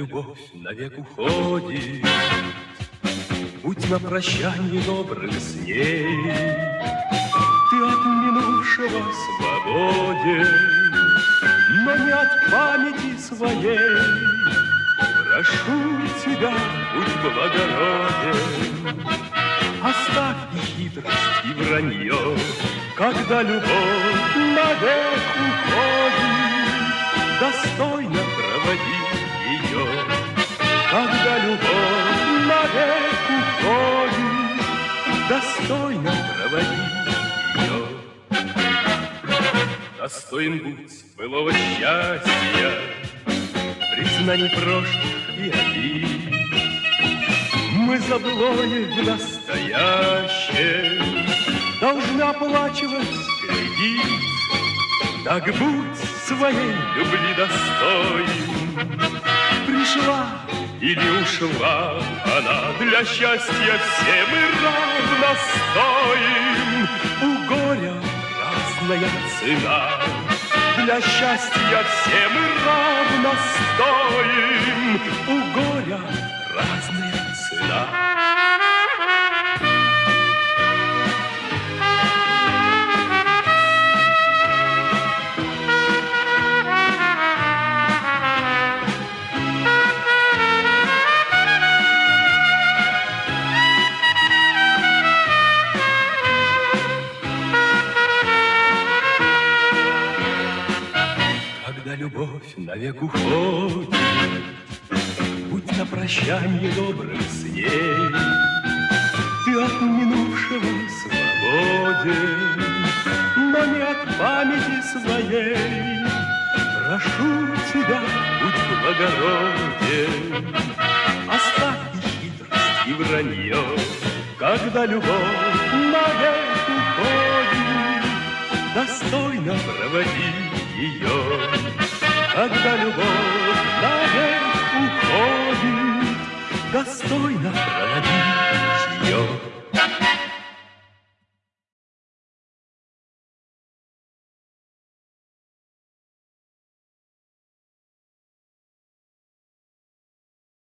любовь навек уходит, Будь на прощанье добрых с ней. Ты от минувшего свободен, Но не от памяти своей. Прошу тебя, будь благороден, Оставь и хитрость, и вранье, Когда любовь навек Достойно проводи ее. Достоин будь былого счастья, Признаний прошлых и обид, мы за былое в настоящее Должны оплачивать кредит. Так будь своей любви достоин. Пришла или ушла она Для счастья все мы равно стоим. У горя разная цена. Для счастья все мы равно стоим. У горя Когда любовь навек уходит, Будь на прощанье с ней. Ты от минувшего свободен, Но не от памяти своей. Прошу тебя, будь благороден, Оставь и хитрость, и вранье, Когда любовь навек уходит, Достойно проводи ее. Когда любовь навек уходит, Достойно.